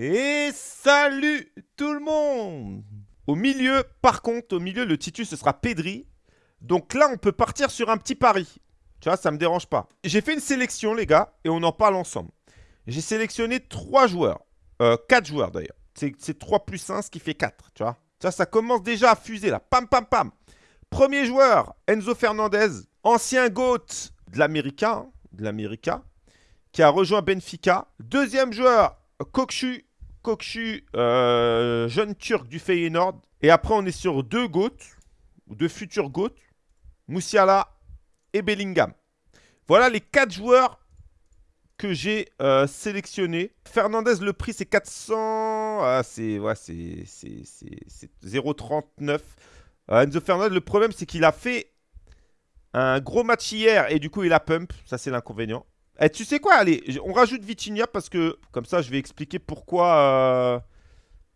Et salut tout le monde Au milieu, par contre, au milieu, le Titus, ce sera Pedri. Donc là, on peut partir sur un petit pari. Tu vois, ça me dérange pas. J'ai fait une sélection, les gars, et on en parle ensemble. J'ai sélectionné 3 joueurs. Euh, 4 joueurs, d'ailleurs. C'est 3 plus 1, ce qui fait 4, tu vois. Ça, commence déjà à fuser, là. Pam, pam, pam. Premier joueur, Enzo Fernandez, ancien GOAT de l'América, hein, de l'América, qui a rejoint Benfica. Deuxième joueur, Kokchu, Kokchu, euh, jeune turc du Feyenoord. Et après, on est sur deux GOAT, ou deux futurs GOAT, Moussiala et Bellingham. Voilà les quatre joueurs que j'ai euh, sélectionnés. Fernandez, le prix, c'est 400... Ah, c'est ouais, 0,39. Euh, Enzo Fernandez, le problème, c'est qu'il a fait un gros match hier et du coup, il a pump. Ça, c'est l'inconvénient. Eh, tu sais quoi Allez, on rajoute Vitinha parce que comme ça, je vais expliquer pourquoi, euh,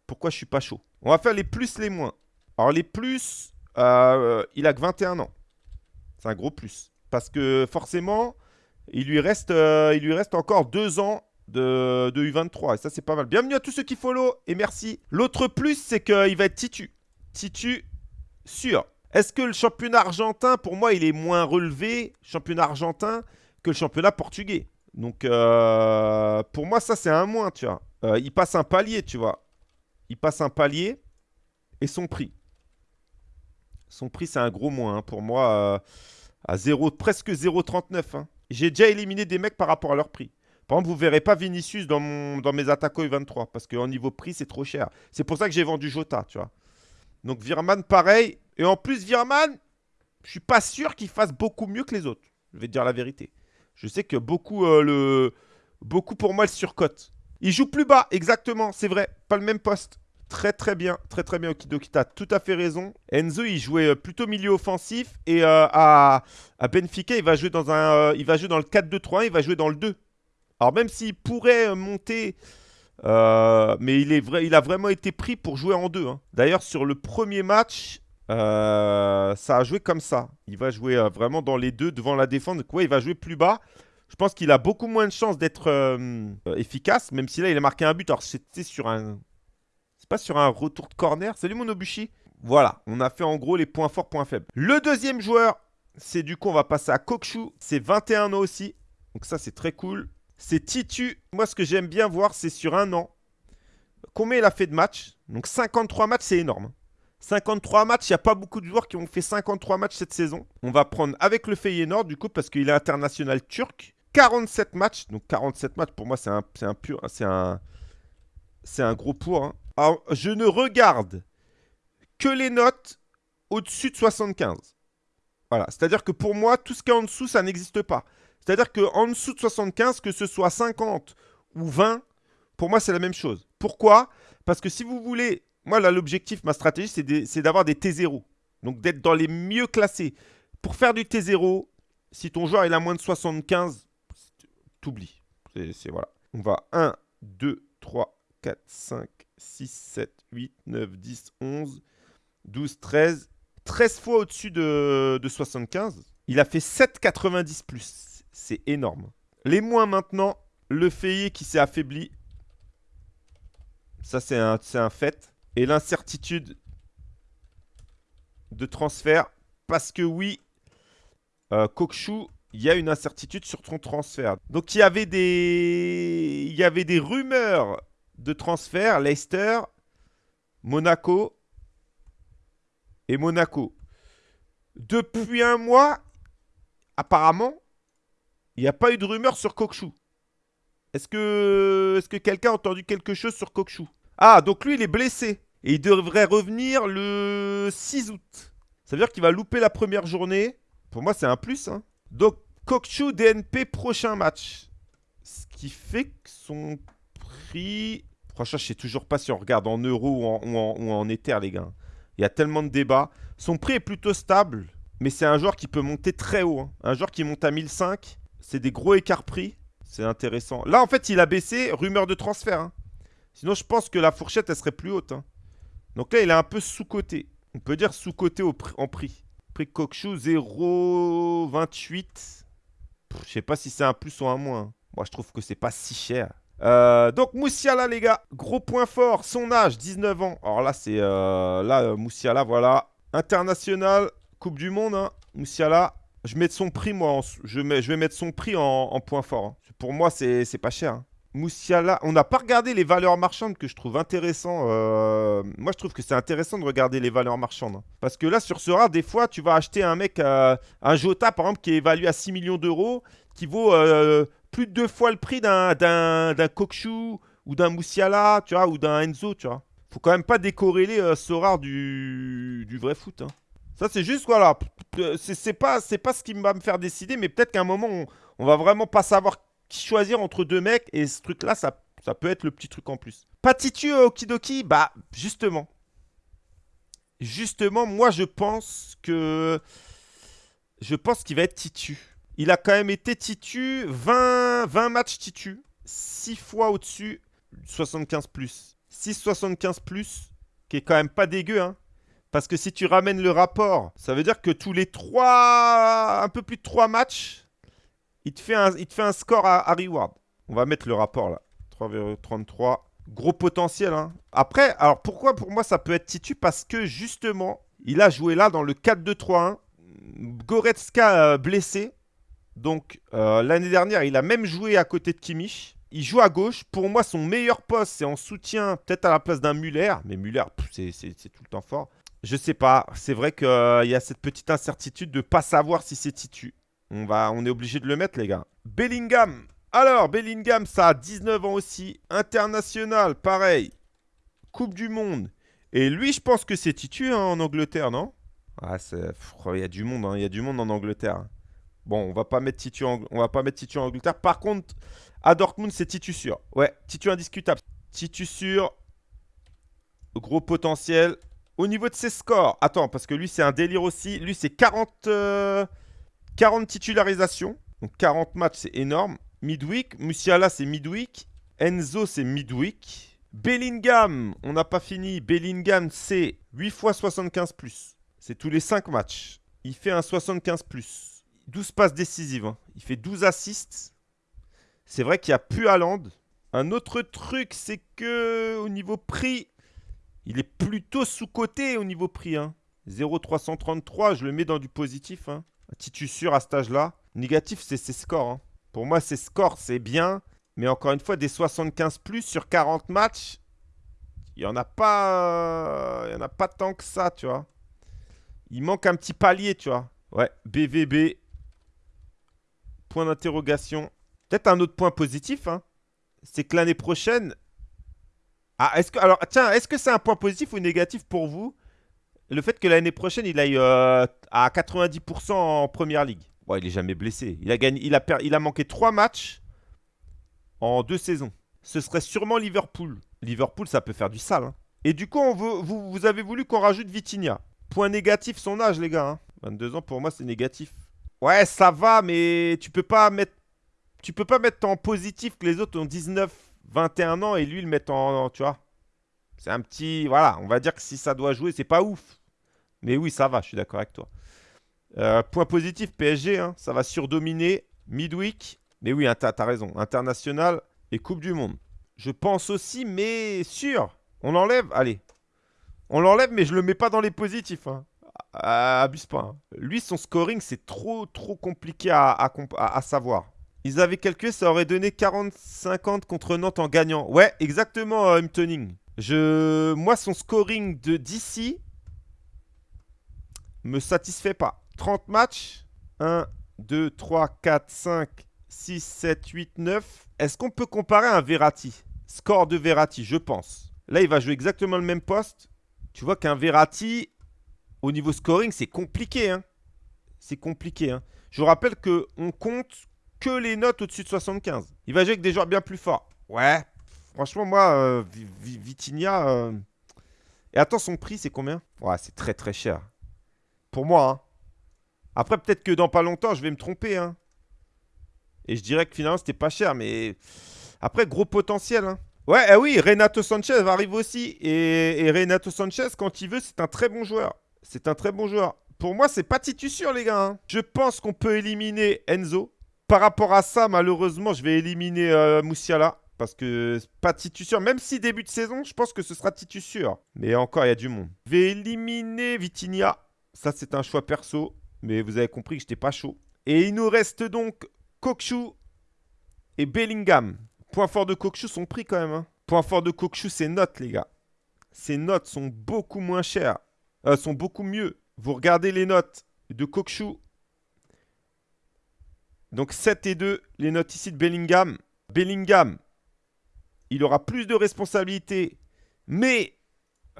pourquoi je suis pas chaud. On va faire les plus, les moins. Alors, les plus, euh, il a que 21 ans. C'est un gros plus. Parce que forcément, il lui reste, euh, encore 2 ans de, de, U23. Et ça, c'est pas mal. Bienvenue à tous ceux qui follow et merci. L'autre plus, c'est qu'il va être Titu. Titu, sûr. Est-ce que le championnat argentin, pour moi, il est moins relevé, championnat argentin, que le championnat portugais. Donc, euh, pour moi, ça, c'est un moins, tu vois. Euh, il passe un palier, tu vois. Il passe un palier et son prix. Son prix, c'est un gros moins. Hein. Pour moi, euh, à 0, presque 0,39. Hein. J'ai déjà éliminé des mecs par rapport à leur prix. Par exemple, vous ne verrez pas Vinicius dans, dans mes attaquants U23 parce qu'en niveau prix, c'est trop cher. C'est pour ça que j'ai vendu Jota, tu vois. Donc, Virman, pareil. Et en plus, Virman, je suis pas sûr qu'il fasse beaucoup mieux que les autres. Je vais te dire la vérité. Je sais que beaucoup, euh, beaucoup pour moi le surcote. Il joue plus bas, exactement, c'est vrai. Pas le même poste. Très très bien, très très bien Okidoki, t'as tout à fait raison. Enzo, il jouait euh, plutôt milieu offensif et euh, à, à, Benfica, il va jouer dans un, il va jouer dans le 4-2-3-1, il va jouer dans le 2. Alors même s'il pourrait monter, mais il, est vrai, il a vraiment été pris pour jouer en 2. Hein. D'ailleurs, sur le premier match, euh, ça a joué comme ça. Il va jouer euh, vraiment dans les deux devant la défense. Donc, il va jouer plus bas. Je pense qu'il a beaucoup moins de chances d'être euh, efficace, même si là, il a marqué un but. Alors, c'était sur un... C'est pas sur un retour de corner. Salut, mon Obushi. Voilà, on a fait en gros les points forts, points faibles. Le deuxième joueur, c'est du coup, on va passer à Kokshu. C'est 21 ans aussi. Donc ça, c'est très cool. C'est Titu. Moi, ce que j'aime bien voir, c'est sur un an. Combien il a fait de matchs? Donc 53 matchs, c'est énorme. 53 matchs, il n'y a pas beaucoup de joueurs qui ont fait 53 matchs cette saison. On va prendre avec le Feyenoord du coup parce qu'il est international turc. 47 matchs, donc 47 matchs pour moi c'est un, un pur, c'est un, c'est un gros pour. Hein. Alors, je ne regarde que les notes au-dessus de 75. Voilà, c'est-à-dire que pour moi, tout ce qui est en dessous, ça n'existe pas. C'est-à-dire qu'en dessous de 75, que ce soit 50 ou 20, pour moi, c'est la même chose. Pourquoi? Parce que si vous voulez moi, là, l'objectif, ma stratégie, c'est d'avoir des T0. Donc, d'être dans les mieux classés. Pour faire du T0, si ton joueur il a moins de 75, t'oublies. C'est voilà. On va 1, 2, 3, 4, 5, 6, 7, 8, 9, 10, 11, 12, 13. 13 fois au-dessus de, de 75. Il a fait 7,90 plus. C'est énorme. Les moins maintenant, le Fayet qui s'est affaibli. Ça, c'est un fait et l'incertitude de transfert. Parce que oui, euh, il y a une incertitude sur ton transfert. Donc il y avait des, il y avait des rumeurs de transfert. Leicester, Monaco et Monaco. Depuis un mois, apparemment, il n'y a pas eu de rumeur sur Kokchou. Est-ce que, est -ce que quelqu'un a entendu quelque chose sur Kokchou ah, donc lui, il est blessé. Et il devrait revenir le 6 août. Ça veut dire qu'il va louper la première journée. Pour moi, c'est un plus. Hein. Donc, Kokchu DNP, prochain match. Ce qui fait que son prix... Franchement, je sais toujours pas si on regarde en euros ou en, ou les gars. Il y a tellement de débats. Son prix est plutôt stable. Mais c'est un joueur qui peut monter très haut. Hein. Un joueur qui monte à 1005. C'est des gros écarts prix. C'est intéressant. Là, en fait, il a baissé. Rumeur de transfert. Hein. Sinon, je pense que la fourchette, elle serait plus haute. Hein. Donc là, il est un peu sous-coté. On peut dire sous-coté en prix. Prix Cockchou, 0,28. Je sais pas si c'est un plus ou un moins. Moi, je trouve que c'est pas si cher. Euh, donc Moussiala les gars, gros point fort, son âge, 19 ans. Alors là c'est euh, là euh, Moussiala voilà, international, Coupe du Monde, hein. Moussiala. Je mets son prix moi, je, vais mettre son prix en, point fort. Hein. Pour moi c'est pas cher. Hein. Moussiala, on n'a pas regardé les valeurs marchandes que je trouve intéressant. moi je trouve que c'est intéressant de regarder les valeurs marchandes. Hein. Parce que là sur ce rare, des fois tu vas acheter un mec, un Jota par exemple qui est évalué à 6 millions d'euros, qui vaut plus de deux fois le prix d'un Kokshu ou d'un Moussiala, tu vois, ou d'un Enzo, tu vois. Faut quand même pas décorréler euh, ce rare du, du vrai foot. Hein. Ça, c'est juste, voilà, c'est pas, pas ce qui va me faire décider, mais peut-être qu'à un moment, on, on, va vraiment pas savoir choisir entre deux mecs, et ce truc-là, ça, ça peut être le petit truc en plus. Patitu euh, Okidoki, bah, justement. Justement, moi, je pense que... Je pense qu'il va être Titu. Il a quand même été titu, 20, 20 matchs titu, 6 fois au-dessus, 75 plus. 6,75 plus, qui est quand même pas dégueu, hein. Parce que si tu ramènes le rapport, ça veut dire que tous les 3, un peu plus de 3 matchs, il te fait un, il te fait un score à, reward. On va mettre le rapport là. 3,33. Gros potentiel. Hein. Après, alors pourquoi pour moi ça peut être Titu Parce que justement, il a joué là dans le 4-2-3-1. Goretzka euh, blessé. Donc, euh, l'année dernière, il a même joué à côté de Kimmich. Il joue à gauche. Pour moi, son meilleur poste, c'est en soutien, peut-être à la place d'un Muller. Mais Muller, c'est tout le temps fort. Je sais pas. C'est vrai qu'il y a cette petite incertitude de ne pas savoir si c'est Titu. On, va, on est obligé de le mettre, les gars. Bellingham. Alors, Bellingham, ça a 19 ans aussi. International, pareil. Coupe du Monde. Et lui, je pense que c'est Titu hein, en Angleterre, non? Ah, il y a du monde, hein. il y a du monde en Angleterre. Bon, on va pas mettre Titu en, on va pas mettre Titu en Angleterre. Par contre, à Dortmund, c'est Titu sûr. Ouais, Titu indiscutable. Titu sûr. Gros potentiel. Au niveau de ses scores, attends, parce que lui, c'est un délire aussi. Lui, c'est 40, 40 euh, titularisations. Donc 40 matchs, c'est énorme. Midweek. Musiala, c'est midweek. Enzo, c'est midweek. Bellingham, on n'a pas fini. Bellingham, c'est 8 fois 75 plus. C'est tous les 5 matchs. Il fait un 75 plus. 12 passes décisives. Hein. Il fait 12 assists. C'est vrai qu'il n'y a plus Haaland. Un autre truc, c'est que au niveau prix, il est plutôt sous-coté au niveau prix. Hein. 0,333, je le mets dans du positif. Hein. Titu sûr à cet âge-là. Négatif, c'est ses scores. Hein. Pour moi, ses scores, c'est bien. Mais encore une fois, des 75 plus sur 40 matchs, il n'y en, a pas, y en a pas tant que ça, tu vois. Il manque un petit palier, tu vois. Ouais, BVB, Point d'interrogation. Peut-être un autre point positif, hein. c'est que l'année prochaine... Ah, est-ce que... Alors, tiens, est-ce que c'est un point positif ou négatif pour vous? Le fait que l'année prochaine, il aille euh, à 90% en Première Ligue. Bon, il est jamais blessé. Il a, gagné, il a, il a manqué 3 matchs en deux saisons. Ce serait sûrement Liverpool. Liverpool, ça peut faire du sale. Hein. Et du coup, vous, avez voulu qu'on rajoute Vitinha. Point négatif, son âge, les gars. 22 hein. ans, pour moi, c'est négatif. Ouais, ça va, mais tu peux pas mettre tu peux pas mettre en positif que les autres ont 19, 21 ans et lui le mettre en, tu vois. C'est un petit voilà, on va dire que si ça doit jouer, c'est pas ouf. Mais oui, ça va, je suis d'accord avec toi. Euh, point positif PSG, hein, ça va surdominer midweek. Mais oui, t'as as raison, international et Coupe du Monde. Je pense aussi, mais sûr. On l'enlève Allez. On l'enlève, mais je le mets pas dans les positifs. Hein. Ah, abuse pas. Hein. Lui, son scoring, c'est trop, trop compliqué à, savoir. Ils avaient calculé, ça aurait donné 40-50 contre Nantes en gagnant. Ouais, exactement, euh, Je... Moi, son scoring de d'ici me satisfait pas. 30 matchs. 1, 2, 3, 4, 5, 6, 7, 8, 9. Est-ce qu'on peut comparer un Verratti Score de Verratti, je pense. Là, il va jouer exactement le même poste. Tu vois qu'un Verratti, au niveau scoring, c'est compliqué. Hein. C'est compliqué. Hein. Je vous rappelle qu'on compte que les notes au-dessus de 75. Il va jouer avec des joueurs bien plus forts. Ouais. Franchement, moi, euh, Vitinia... Euh, et attends, son prix, c'est combien? Ouais, c'est très très cher. Pour moi, hein. Après, peut-être que dans pas longtemps, je vais me tromper. Hein. Et je dirais que finalement, c'était pas cher. Mais après, gros potentiel. Hein. Ouais, eh oui, Renato Sanchez va arriver aussi. Et, Renato Sanchez, quand il veut, c'est un très bon joueur. C'est un très bon joueur. Pour moi, c'est pas sûr, les gars. Je pense qu'on peut éliminer Enzo. Par rapport à ça, malheureusement, je vais éliminer euh, Moussiala. Parce que pas Titus sûr. Même si début de saison, je pense que ce sera sûr. Mais encore, il y a du monde. Je vais éliminer Vitinia. Ça, c'est un choix perso. Mais vous avez compris que j'étais pas chaud. Et il nous reste donc Kokshu et Bellingham. Point fort de Kokshu sont pris quand même. Hein. Point fort de Kokshu, ses notes, les gars. Ses notes sont beaucoup moins chères. Euh, sont beaucoup mieux. Vous regardez les notes de Kokshu. Donc 7 et 2, les notes ici de Bellingham. Bellingham, il aura plus de responsabilités, mais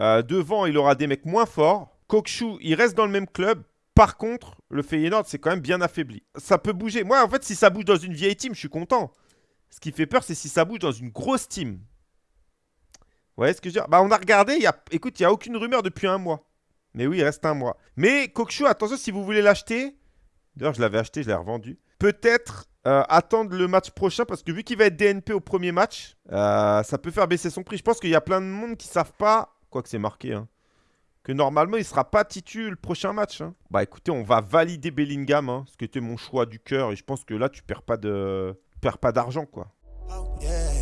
euh, devant, il aura des mecs moins forts. Kokshu, il reste dans le même club. Par contre, le Feyenoord, c'est quand même bien affaibli. Ça peut bouger. Moi, en fait, si ça bouge dans une vieille team, je suis content. Ce qui fait peur, c'est si ça bouge dans une grosse team. Vous voyez ce que je veux dire? Bah, on a regardé. Écoute, il n'y a aucune rumeur depuis un mois. Mais oui, il reste un mois. Mais Kokshu, attention, si vous voulez l'acheter. D'ailleurs, je l'avais acheté, je l'ai revendu. Peut-être euh, attendre le match prochain parce que vu qu'il va être DNP au premier match, euh, ça peut faire baisser son prix. Je pense qu'il y a plein de monde qui savent pas, quoi que c'est marqué, hein, que normalement il sera pas titu le prochain match. Hein. Bah écoutez, on va valider Bellingham, hein, ce qui était mon choix du cœur et je pense que là tu perds pas de, perds pas d'argent quoi. Oh, yeah.